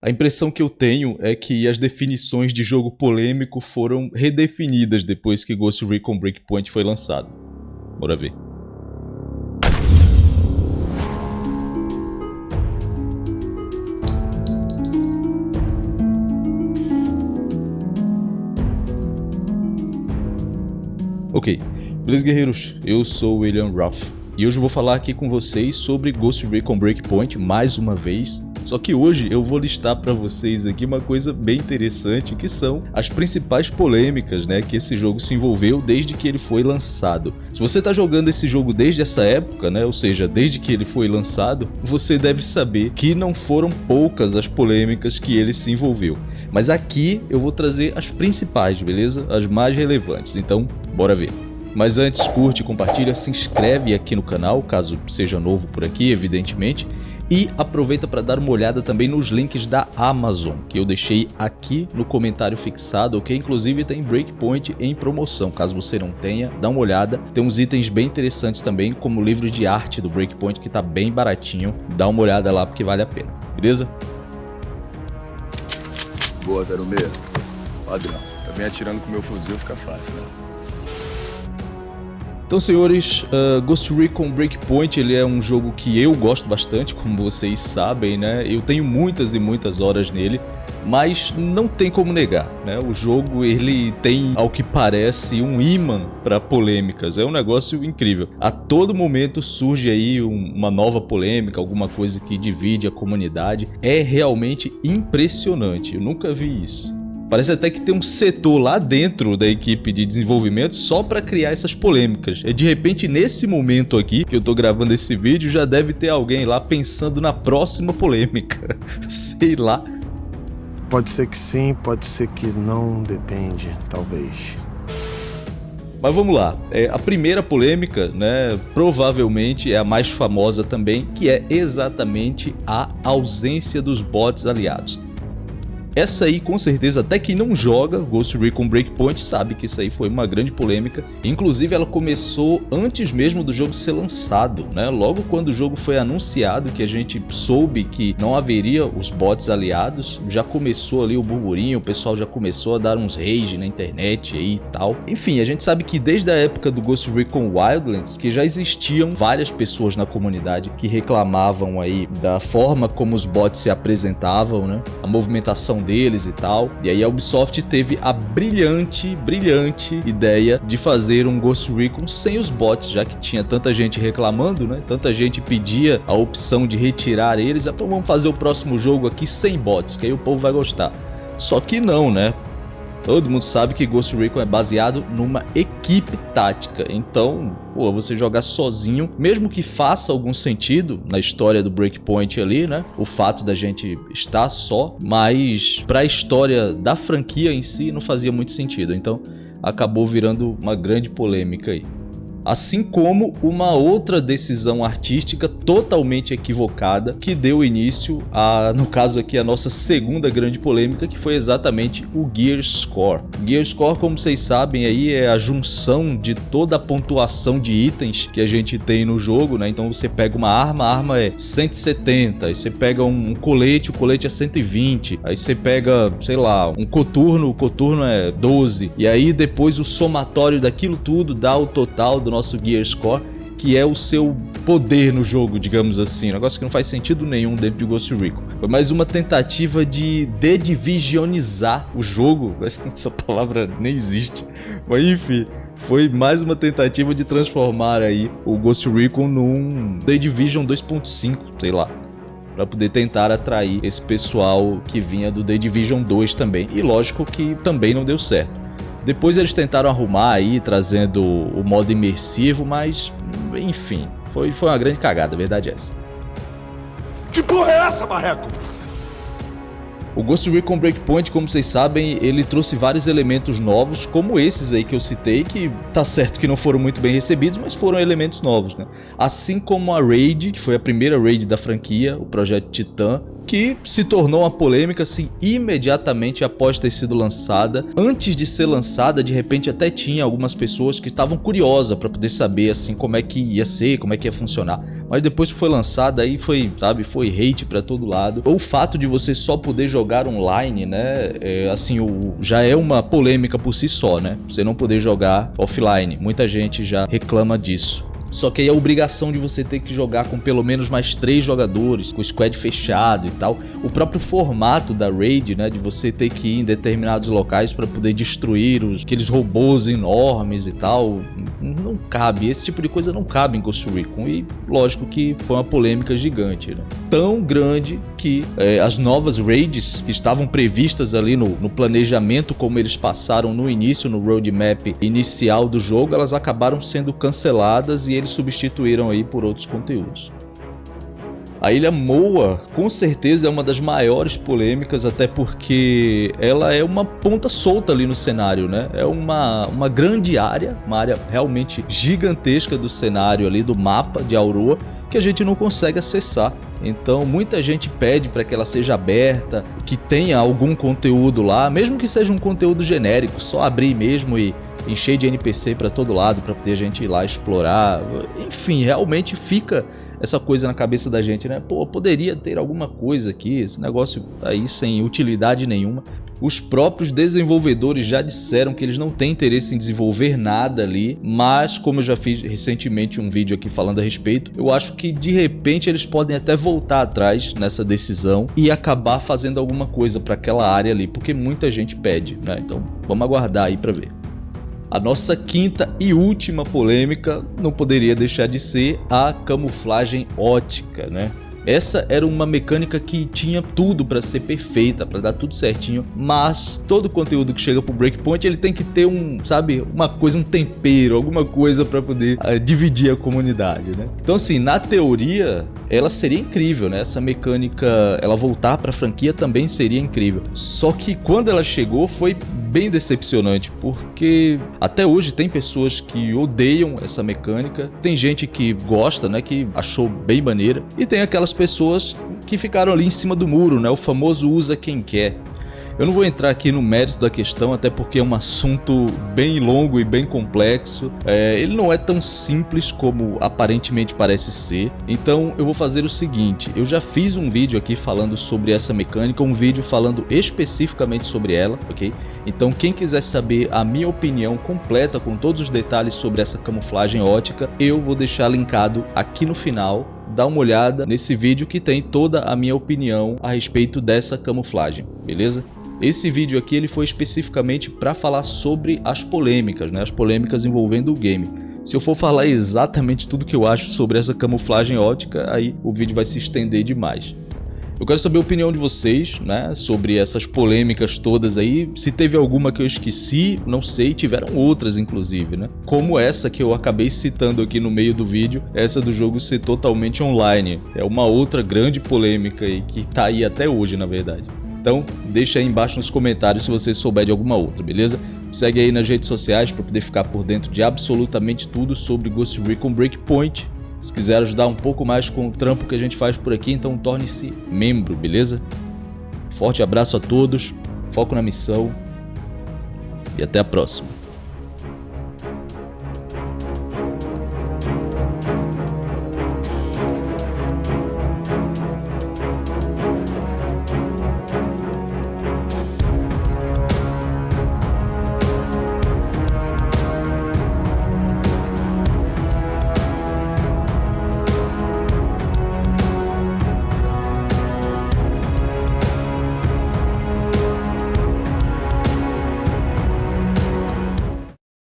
A impressão que eu tenho é que as definições de jogo polêmico foram redefinidas depois que Ghost Recon Breakpoint foi lançado. Bora ver. Ok, beleza guerreiros? Eu sou o William Ruff e hoje eu vou falar aqui com vocês sobre Ghost Recon Breakpoint mais uma vez só que hoje eu vou listar para vocês aqui uma coisa bem interessante, que são as principais polêmicas né, que esse jogo se envolveu desde que ele foi lançado. Se você está jogando esse jogo desde essa época, né, ou seja, desde que ele foi lançado, você deve saber que não foram poucas as polêmicas que ele se envolveu. Mas aqui eu vou trazer as principais, beleza? As mais relevantes, então bora ver. Mas antes, curte, compartilha, se inscreve aqui no canal, caso seja novo por aqui, evidentemente. E aproveita para dar uma olhada também nos links da Amazon, que eu deixei aqui no comentário fixado, que inclusive tem Breakpoint em promoção. Caso você não tenha, dá uma olhada. Tem uns itens bem interessantes também, como o livro de arte do Breakpoint, que está bem baratinho. Dá uma olhada lá porque vale a pena, beleza? Boa, 06. Padrão. Também atirando com meu fuzil fica fácil, né? Então, senhores, uh, Ghost Recon Breakpoint ele é um jogo que eu gosto bastante, como vocês sabem, né? Eu tenho muitas e muitas horas nele, mas não tem como negar, né? O jogo ele tem, ao que parece, um imã para polêmicas. É um negócio incrível. A todo momento surge aí um, uma nova polêmica, alguma coisa que divide a comunidade. É realmente impressionante. Eu nunca vi isso. Parece até que tem um setor lá dentro da equipe de desenvolvimento só para criar essas polêmicas. E de repente, nesse momento aqui que eu tô gravando esse vídeo, já deve ter alguém lá pensando na próxima polêmica. Sei lá. Pode ser que sim, pode ser que não, depende, talvez. Mas vamos lá, é, a primeira polêmica, né, provavelmente é a mais famosa também, que é exatamente a ausência dos bots aliados. Essa aí, com certeza, até quem não joga Ghost Recon Breakpoint sabe que isso aí foi uma grande polêmica. Inclusive, ela começou antes mesmo do jogo ser lançado, né? Logo quando o jogo foi anunciado, que a gente soube que não haveria os bots aliados, já começou ali o burburinho, o pessoal já começou a dar uns rage na internet e tal. Enfim, a gente sabe que desde a época do Ghost Recon Wildlands, que já existiam várias pessoas na comunidade que reclamavam aí da forma como os bots se apresentavam, né? A movimentação deles e tal. E aí a Ubisoft teve a brilhante, brilhante ideia de fazer um Ghost Recon sem os bots, já que tinha tanta gente reclamando, né? Tanta gente pedia a opção de retirar eles. Então vamos fazer o próximo jogo aqui sem bots, que aí o povo vai gostar. Só que não, né? Todo mundo sabe que Ghost Recon é baseado numa equipe tática, então pô, você jogar sozinho, mesmo que faça algum sentido na história do Breakpoint ali, né? O fato da gente estar só, mas para a história da franquia em si não fazia muito sentido, então acabou virando uma grande polêmica aí assim como uma outra decisão artística totalmente equivocada que deu início a, no caso aqui, a nossa segunda grande polêmica, que foi exatamente o Gear Score. Gear Score, como vocês sabem, aí é a junção de toda a pontuação de itens que a gente tem no jogo, né? Então você pega uma arma, a arma é 170, aí você pega um colete, o colete é 120, aí você pega, sei lá, um coturno, o coturno é 12, e aí depois o somatório daquilo tudo dá o total do nosso Gear Score, que é o seu poder no jogo, digamos assim. Um negócio que não faz sentido nenhum dentro de Ghost Recon. Foi mais uma tentativa de dedivisionizar o jogo. Essa palavra nem existe. Mas enfim, foi mais uma tentativa de transformar aí o Ghost Recon num The Division 2.5, sei lá para poder tentar atrair esse pessoal que vinha do The Division 2 também. E lógico que também não deu certo. Depois eles tentaram arrumar aí, trazendo o modo imersivo, mas enfim, foi, foi uma grande cagada, a verdade é essa. Que porra é essa, Marreco? O Ghost Recon Breakpoint, como vocês sabem, ele trouxe vários elementos novos, como esses aí que eu citei, que tá certo que não foram muito bem recebidos, mas foram elementos novos, né? Assim como a Raid, que foi a primeira Raid da franquia, o projeto Titan, que se tornou uma polêmica assim imediatamente após ter sido lançada. Antes de ser lançada, de repente até tinha algumas pessoas que estavam curiosas para poder saber assim como é que ia ser, como é que ia funcionar. mas depois que foi lançada aí foi, sabe, foi hate para todo lado. O fato de você só poder jogar online, né, é, assim, o, já é uma polêmica por si só, né? Você não poder jogar offline. Muita gente já reclama disso. Só que aí a obrigação de você ter que jogar com pelo menos mais três jogadores, com o squad fechado e tal. O próprio formato da raid, né, de você ter que ir em determinados locais para poder destruir os, aqueles robôs enormes e tal, cabe. Esse tipo de coisa não cabe em Ghost Recon e lógico que foi uma polêmica gigante, né? Tão grande que é, as novas raids que estavam previstas ali no, no planejamento como eles passaram no início, no roadmap inicial do jogo, elas acabaram sendo canceladas e eles substituíram aí por outros conteúdos. A ilha Moa, com certeza é uma das maiores polêmicas, até porque ela é uma ponta solta ali no cenário, né? É uma, uma grande área, uma área realmente gigantesca do cenário ali, do mapa de Aurora, que a gente não consegue acessar. Então muita gente pede para que ela seja aberta, que tenha algum conteúdo lá, mesmo que seja um conteúdo genérico, só abrir mesmo e encher de NPC para todo lado para poder a gente ir lá explorar. Enfim, realmente fica essa coisa na cabeça da gente, né? Pô, poderia ter alguma coisa aqui, esse negócio aí sem utilidade nenhuma. Os próprios desenvolvedores já disseram que eles não têm interesse em desenvolver nada ali, mas como eu já fiz recentemente um vídeo aqui falando a respeito, eu acho que de repente eles podem até voltar atrás nessa decisão e acabar fazendo alguma coisa para aquela área ali, porque muita gente pede, né? Então vamos aguardar aí para ver. A nossa quinta e última polêmica não poderia deixar de ser a camuflagem ótica, né? Essa era uma mecânica que tinha tudo para ser perfeita, para dar tudo certinho, mas todo conteúdo que chega pro Breakpoint ele tem que ter um, sabe, uma coisa, um tempero, alguma coisa para poder uh, dividir a comunidade, né? Então assim, na teoria, ela seria incrível, né? Essa mecânica, ela voltar para a franquia também seria incrível. Só que quando ela chegou foi bem decepcionante, porque até hoje tem pessoas que odeiam essa mecânica, tem gente que gosta, né, que achou bem maneira, e tem aquelas pessoas que ficaram ali em cima do muro, né, o famoso usa quem quer. Eu não vou entrar aqui no mérito da questão, até porque é um assunto bem longo e bem complexo. É, ele não é tão simples como aparentemente parece ser. Então eu vou fazer o seguinte, eu já fiz um vídeo aqui falando sobre essa mecânica, um vídeo falando especificamente sobre ela, ok? Então quem quiser saber a minha opinião completa com todos os detalhes sobre essa camuflagem ótica, eu vou deixar linkado aqui no final dá uma olhada nesse vídeo que tem toda a minha opinião a respeito dessa camuflagem, beleza? Esse vídeo aqui ele foi especificamente para falar sobre as polêmicas, né? as polêmicas envolvendo o game. Se eu for falar exatamente tudo que eu acho sobre essa camuflagem ótica, aí o vídeo vai se estender demais. Eu quero saber a opinião de vocês, né, sobre essas polêmicas todas aí. Se teve alguma que eu esqueci, não sei, tiveram outras inclusive, né? Como essa que eu acabei citando aqui no meio do vídeo, essa do jogo ser totalmente online. É uma outra grande polêmica aí que tá aí até hoje, na verdade. Então, deixa aí embaixo nos comentários se você souber de alguma outra, beleza? Segue aí nas redes sociais para poder ficar por dentro de absolutamente tudo sobre Ghost Recon Breakpoint. Se quiser ajudar um pouco mais com o trampo que a gente faz por aqui, então torne-se membro, beleza? Forte abraço a todos, foco na missão e até a próxima.